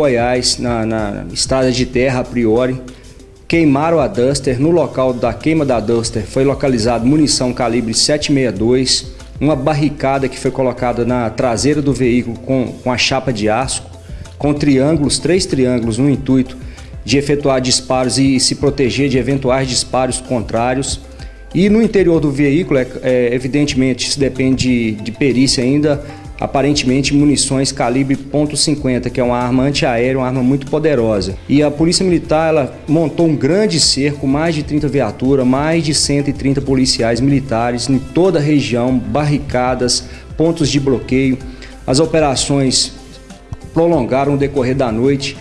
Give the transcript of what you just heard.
Goiás, na, na estrada de terra a priori, queimaram a Duster. No local da queima da Duster foi localizado munição calibre 762, uma barricada que foi colocada na traseira do veículo com, com a chapa de aço, com triângulos, três triângulos no intuito de efetuar disparos e se proteger de eventuais disparos contrários. E no interior do veículo, é, é, evidentemente, isso depende de, de perícia ainda, aparentemente munições calibre .50, que é uma arma antiaérea, uma arma muito poderosa. E a Polícia Militar ela montou um grande cerco, mais de 30 viaturas, mais de 130 policiais militares em toda a região, barricadas, pontos de bloqueio. As operações prolongaram o decorrer da noite.